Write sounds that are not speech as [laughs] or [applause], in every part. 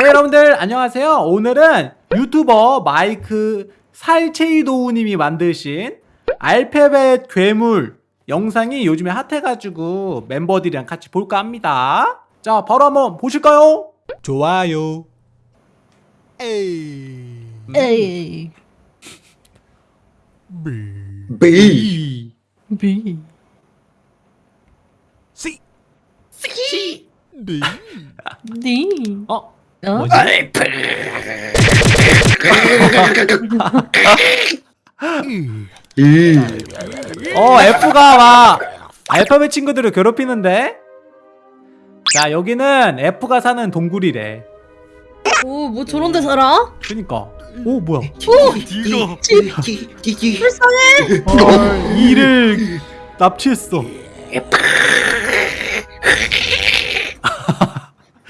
네 여러분들 안녕하세요. 오늘은 유튜버 마이크 살체이도우님이 만드신 알파벳 괴물 영상이 요즘에 핫해가지고 멤버들이랑 같이 볼까 합니다. 자 바로 한번 보실까요? 좋아요. A A B B B C C D D 어? 어? 뭐지? 어 F가 막 알파벳 친구들을 괴롭히는데? 자 여기는 F가 사는 동굴이래. 오뭐 저런 데 살아? 그니까. 오 뭐야? D가 불쌍해. 어, 이를 납치했어.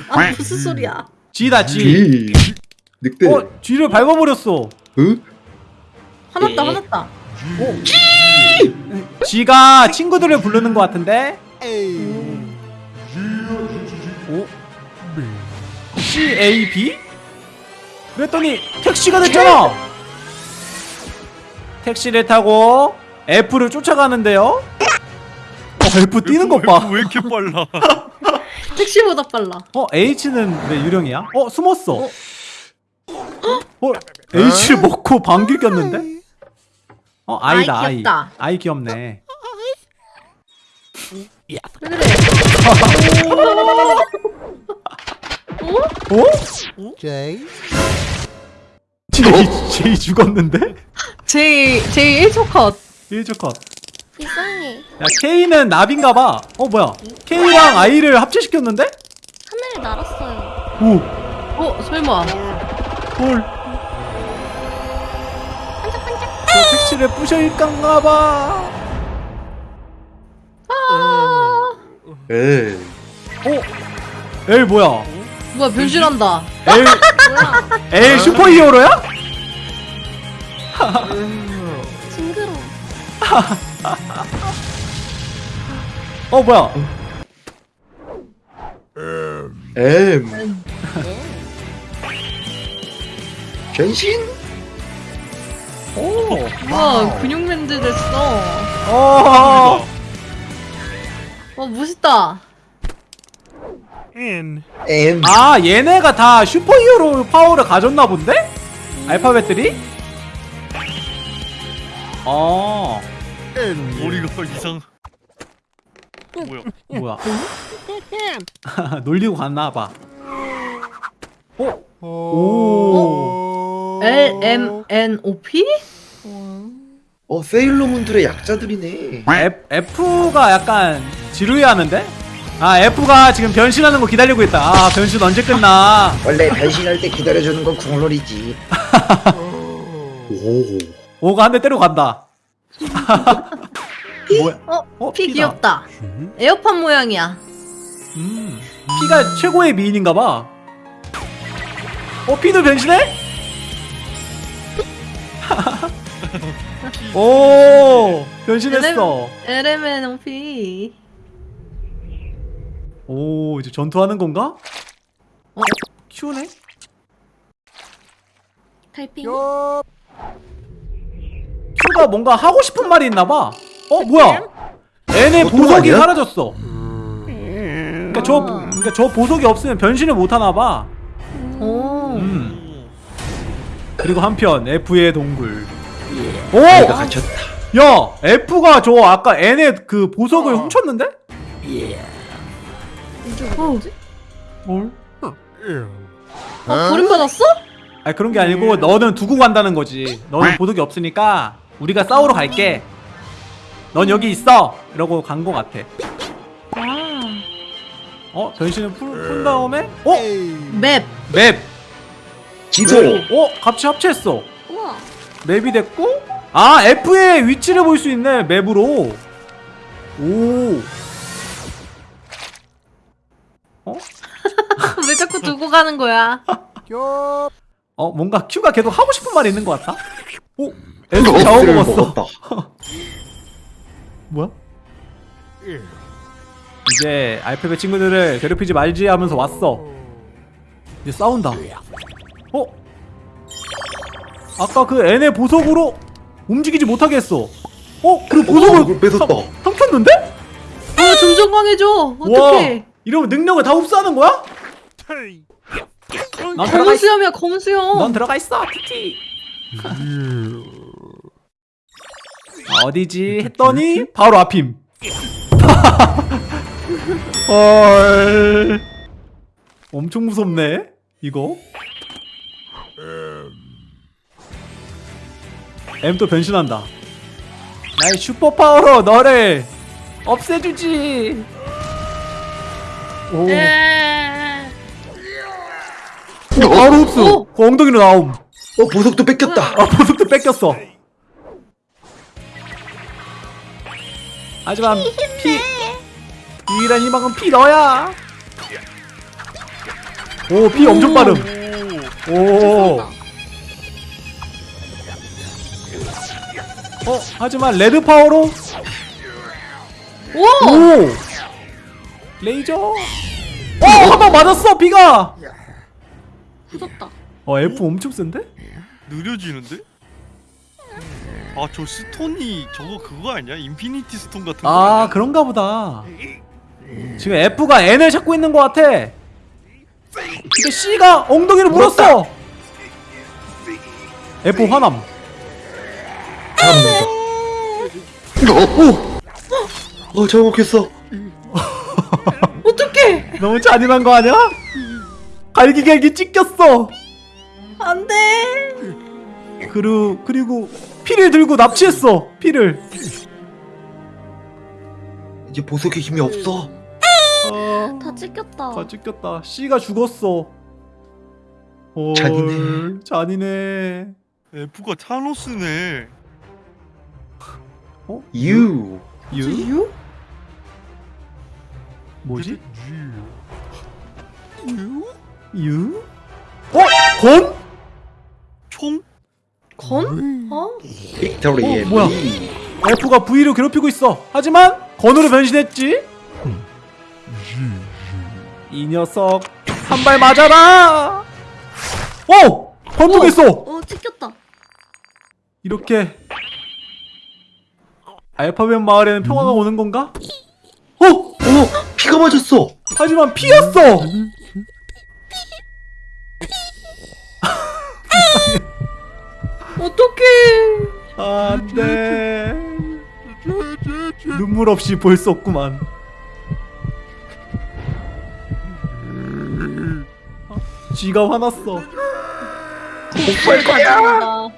아 무슨 소리야 G다 G G 늑대. 어 G를 밟아버렸어. 응? 화났다 화났다. G가 친구들을 부르는 것 같은데? 오? C A B? 그랬더니 택시가 됐잖아. 택시를 타고 F를 쫓아가는데요. 어 F 뛰는 것 봐. 왜 이렇게 빨라 [laughs] 택시보다 빨라. 어 H는 왜 유령이야? 어 숨었어. 어. H를 먹고 방귀 꼈는데? 어 I다 아이 귀엽다. I 귀엽네. 왜 그래? 어? J J, J 죽었는데? J J 1초 컷. 1조 컷 이상해. 야 K는 나비인가봐 어 뭐야 K랑 I를 합체시켰는데? 하늘을 날았어요. 오 어 설마 헐. 저 택시를 부셔일까봐. 에이 어? L 뭐야? 뭐야 변신한다 L 뭐야? L 슈퍼 히어로야? 징그러. 어 뭐야? M [laughs] 변신? 오. 우와 근육맨들 됐어 어. 와 멋있다 N 아 얘네가 다 슈퍼히어로 파워를 가졌나 본데? 알파벳들이? 어. N 머리가 이상 뭐야 뭐야? [laughs] 놀리고 갔나 봐. 어? 오. L M N O P? 어 세일러문들의 약자들이네 F, F가 약간 지루해하는데? 아 F가 지금 변신하는 거 기다리고 있다 아 변신 언제 끝나 원래 변신할 때 기다려주는 건 국룰이지 [laughs] 오 오가 한 대 때려 간다 [laughs] 뭐야? 어? 어, P다. 귀엽다 에어팟 모양이야 음 P가 최고의 미인인가봐 어 P도 변신해? [laughs] 오 변신했어 L M N O P 오 이제 전투하는 건가? 어? Q네? 달팽이. Q가 뭔가 하고 싶은 말이 있나봐 어 뭐야 N의 그것도 보석이 아니야? 사라졌어 그러니까 저, 그러니까 저 보석이 없으면 변신을 못 하나봐 오 음. 그리고 한편 F의 동굴 오! 내가 갇혔다 야! F가 저 아까 N의 그 보석을 훔쳤는데? 뭘? 어, 버림 받았어? 아니 그런 게 아니고 너는 두고 간다는 거지 너는 보석이 없으니까 우리가 싸우러 갈게 넌 여기 있어! 이러고 간거 같아 아 어? 변신을 풀, 푼 다음에? 어? map map! 지도 어? 같이 합체했어 우와. map이 됐고 아 F의 위치를 볼 수 있네 map으로 오 어? [laughs] 왜 자꾸 두고 가는 거야 어 뭔가 Q가 계속 하고 싶은 말이 있는 것 같다 오? S 자워 S를 먹었어 먹었다 [laughs] 뭐야? 이제 알파벳 친구들을 괴롭히지 말지 하면서 왔어 이제 싸운다. 어? 아까 그 N의 보석으로 움직이지 못하게 했어. 어? 그 보석을 그걸 뺏었다. 삼- 삼켰는데? 아 점점 강해져. 어떡해. 와, 이러면 능력을 다 흡수하는 거야? 넌 들어가 검은. 수염이야 검은 수염. 넌 들어가 있어, 티티. 아, 어디지 했더니 바로 앞임. [laughs] 헐. 엄청 무섭네. 이거. M 또 변신한다. 나의 슈퍼 파워로 너를 없애주지. 오. 에. 어, 바로 흡수. 오. 그 엉덩이로 나옴. 어 보석도 뺏겼다. 아 보석도 뺏겼어. 하지만 P 유일한 희망은 P 너야. 오 P 엄청 빠름. 오. 어 하지만 red power로 오. 오 레이저. 어한 방 맞았어 B가. 굳었다. 어 F 엄청 센데? 느려지는데? 아저 stone이 저거 그거 아니야? Infinity Stone 같은 거아 아니야? 그런가 보다 지금 F가 N을 찾고 있는 것 같아 근데 C가 엉덩이를 물었어 F 화남 오. 어 잘못했어. [laughs] 어떡해. 너무 잔인한 거 아니야? 갈기갈기 찢겼어 안돼. 그리고 그리고 피를 들고 납치했어 피를 이제 보석의 힘이 없어. 아, 다 찢겼다. 다 찢겼다 C가 죽었어 헐, 잔인해. 잔인해 F가 타노스네 유. 유? 유? 뭐지? 유? 유? 어? 건? 총? 건? 어? 빅토리의 어, 뭐야? 미. F가 V를 괴롭히고 있어. 하지만 건으로 변신했지. 이 녀석 한 발 맞아라. 오! 번tuk했어. 어 찢겼다. 이렇게 알파벳 마을에는 평화가 오는 건가? 어! 어 피가 맞았어. 하지만 피였어. 어떡해. 안돼. 눈물 없이 볼 수 없구만. 쥐가 화났어. 복수할 거야.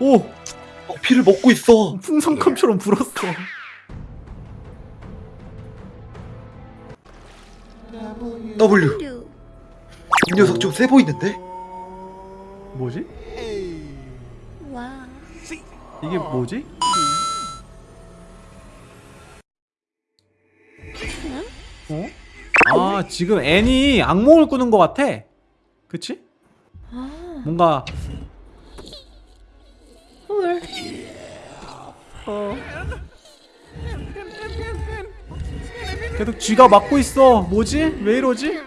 오! 어, 피를 먹고 있어. 풍선껌처럼 불었어. W. 류. 이 녀석 좀 세 보이는데? 뭐지? 와. 이게 뭐지? 어? 아 지금 N이 악몽을 꾸는 것 같아. 그치? 아. 뭔가 헐. 어. 계속 쥐가 막고 있어. 뭐지? 왜 이러지?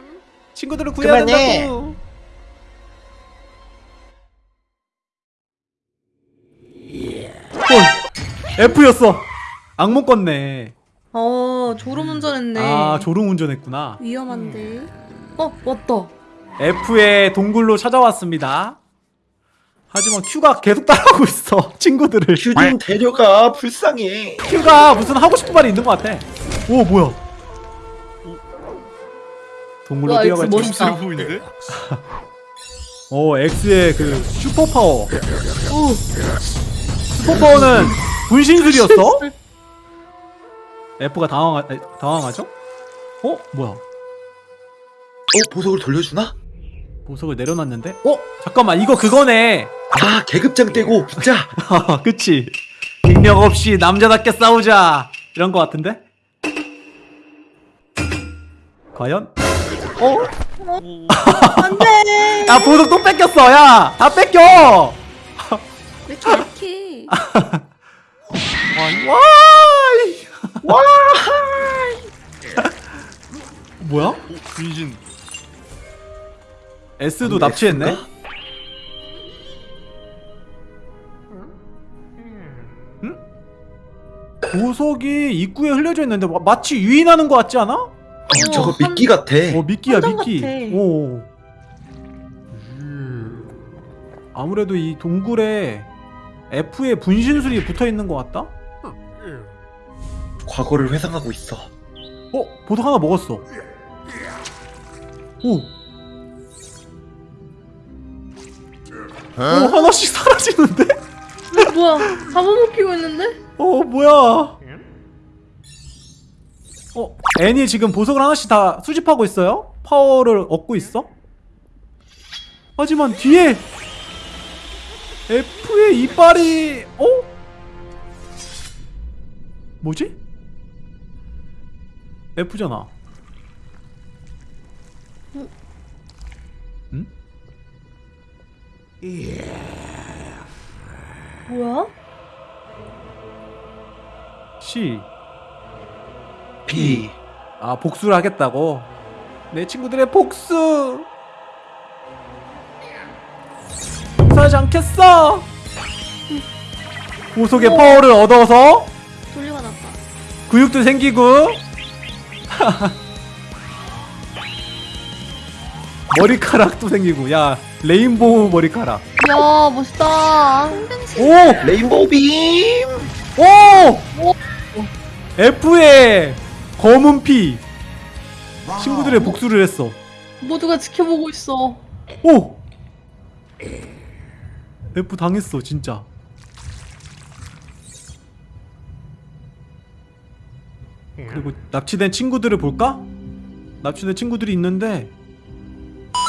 친구들을 구해야 그만해. 된다고. F였어. 악몽 꿨네. 어 졸음 운전했네. 아 졸음 운전했구나. 위험한데. 어 왔다. F의 동굴로 찾아왔습니다. 하지만 Q가 계속 따라오고 있어. 친구들을. 큐좀 데려가. 불쌍해. Q가 무슨 하고 싶은 말이 있는 것 같아. 오 뭐야? 동굴로 와, 뛰어갈지. X 멋있다. 세 보이는데? [laughs] 어 X의 그 슈퍼 파워. 슈퍼 파워는 분신술이었어? [laughs] F가 당황하 에, 당황하죠? 어 뭐야? 어 보석을 돌려주나? 보석을 내려놨는데? 어 잠깐만 이거 그거네. 아 계급장 떼고 붙자. 아, [laughs] 그치. 능력 없이 남자답게 싸우자. 이런 거 같은데? 과연? 어? 오, 안돼. [laughs] 야, 보석 또 뺏겼어, 야! 다 뺏겨! 왜 이렇게 약해? 와이! 와. 뭐야? 오, 분신 S도 납치했네. S인가? 보석이 입구에 흘려져 있는데 마- 마치 유인하는 것 같지 않아? 어, 저거 한- 미끼 같아. 어 미끼야 미끼. 같아. 오. 아무래도 이 동굴에 F에 분신술이 붙어 있는 것 같다. 과거를 회상하고 있어. 어 보석 하나 먹었어. 오. 오 하나씩 사라지는데? 뭐야? 잡아먹히고 있는데? 어 뭐야? 어 애니 지금 보석을 하나씩 다 수집하고 있어요? 파워를 얻고 있어? 하지만 뒤에 F의 이빨이 어? 뭐지? F잖아. 응? 뭐야? C. P. 아 복수를 하겠다고 내 친구들의 복수 복수하지 않겠어 보석의 우와. 파워를 얻어서. 근육도 생기고 [laughs] 머리카락도 생기고 야 레인보우 머리카락 야 멋있다. 오! 레인보우 빔. 오! F의 검은 피 친구들의 복수를 했어 모두가 지켜보고 있어. 오! F 당했어 진짜 그리고 납치된 친구들을 볼까? 납치된 친구들이 있는데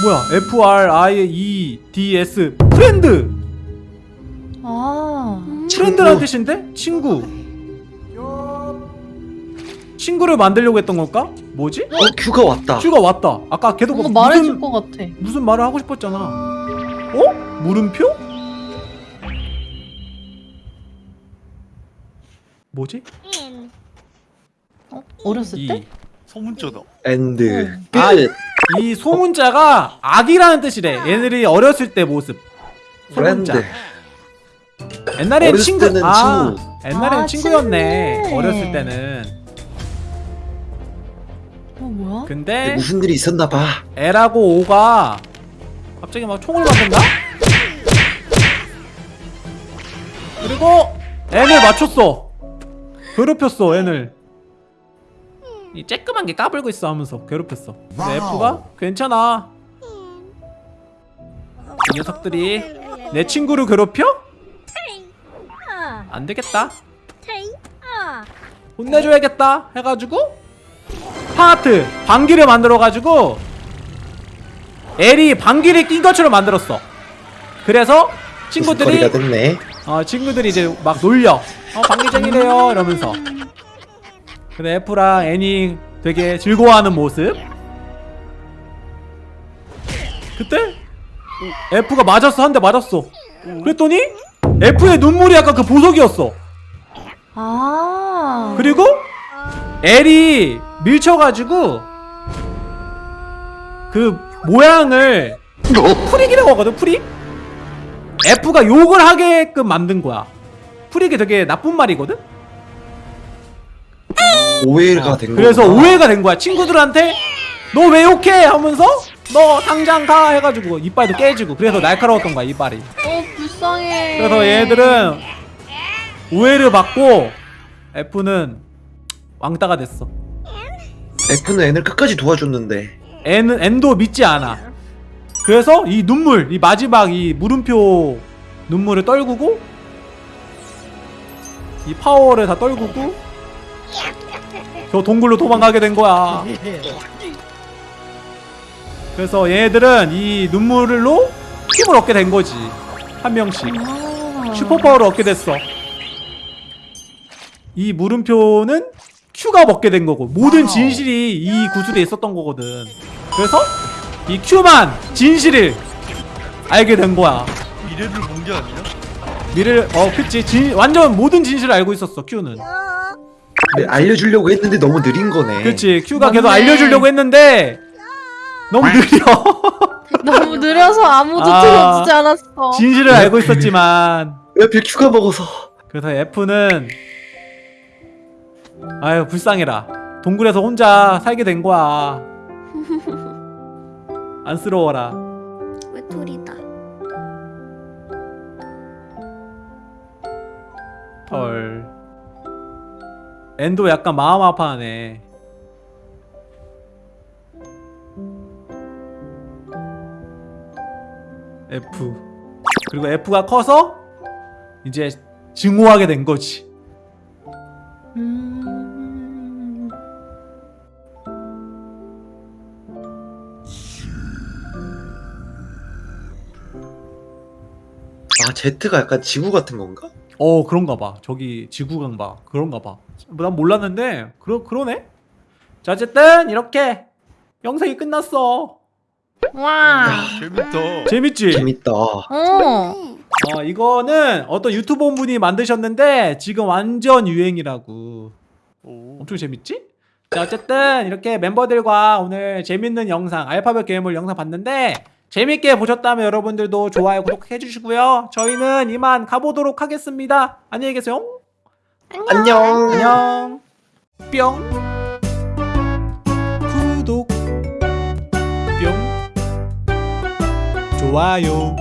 뭐야 F R I E D S friend 아. friend라는 뜻인데? 친구 친구를 만들려고 했던 걸까? 뭐지? 어 Q가 왔다. Q가 왔다 아까 걔도 뭔가 뭐 말해줄 무슨, 것 같아. 무슨 말을 하고 싶었잖아 어? 물음표? 뭐지? 어? 어렸을 때? 이, 소문자다. end. 끝. 아, 이 소문자가 아기라는 뜻이래 얘네들이 어렸을 때 모습 friend. 소문자 옛날엔 어렸을 친구 때는 아 친구. 옛날엔 아, 친구였네 친구네. 어렸을 때는 어 뭐야? 근데 무슨 일이 있었나 봐. L하고 O가 갑자기 막 총을 맞는다? 그리고 N을 맞췄어 괴롭혔어 N을 이 쬐끄만 게 까불고 있어 하면서 괴롭혔어. 근데 F가 괜찮아. 이 녀석들이 내 친구를 괴롭혀? 안 되겠다. 혼내줘야겠다 해가지고 파트 방귀를 만들어가지고 L이 방귀를 낀 것처럼 만들었어. 그래서 친구들이. 어, 친구들이 이제 막 놀려. 어 방귀쟁이래요 이러면서 근데 F랑 N이 되게 즐거워하는 모습? 그때? F가 맞았어 한 대 맞았어. 그랬더니 F의 눈물이 약간 그 보석이었어. 아. 그리고 L이 밀쳐가지고 그 모양을 frick이라고 하거든 frick? F가 욕을 하게끔 만든 거야. frick이 되게 나쁜 말이거든 오해가 된 거야. 그래서 오해가 된 거야 친구들한테 너 왜 욕해 하면서 너 당장 가 해가지고 이빨도 깨지고 그래서 날카로웠던 거야 이빨이 어 불쌍해. 그래서 얘들은 오해를 받고 F는 왕따가 됐어 F는 N을 끝까지 도와줬는데. N은 N도 믿지 않아. 그래서 이 눈물, 이 마지막 이 물음표 눈물을 떨구고 이 파워를 다 떨구고 저 동굴로 도망가게 된 거야. 그래서 얘들은 이 눈물로 힘을 얻게 된 거지. 한 명씩 아. 슈퍼파워를 얻게 됐어. 이 물음표는 Q가 먹게 된 거고 모든 진실이 이 구슬에 있었던 거거든. 그래서 이 Q만 진실을 알게 된 거야. 미래를 본 게 아니야? 미래를 어 그치 진, 완전 모든 진실을 알고 있었어 Q는. 네, 알려주려고 했는데 너무 느린 거네. 그치 Q가 맞네. 계속 알려주려고 했는데 너무 느려. [laughs] 너무 느려서 아무도 아. 들어주지 않았어. 진실을 알고 있었지만 왜 하필 큐가 먹어서 그래서 F는 아유 불쌍해라 동굴에서 혼자 살게 된 거야 [laughs] 안쓰러워라 외톨이다. 헐 엔도 약간 마음 아파하네. F. 그리고 F가 커서 이제 증오하게 된 거지. 음... 아 Z가 약간 지구 같은 건가? 어 그런가 봐 저기 지구강 봐 그런가 봐난 몰랐는데 그러, 그러네 자 어쨌든 이렇게 영상이 끝났어 와. 재밌다. 재밌지? 재밌다 어. 네. 어 이거는 어떤 유튜버 분이 만드셨는데 지금 완전 유행이라고 오. 엄청 재밌지? 자 어쨌든 이렇게 멤버들과 오늘 재밌는 영상 알파벳 괴물 영상 봤는데 재밌게 보셨다면 여러분들도 좋아요 구독해 주시고요. 저희는 이만 가보도록 하겠습니다. 안녕히 계세요. 안녕. 안녕. 뿅. 구독. 뿅. 좋아요.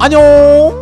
안녕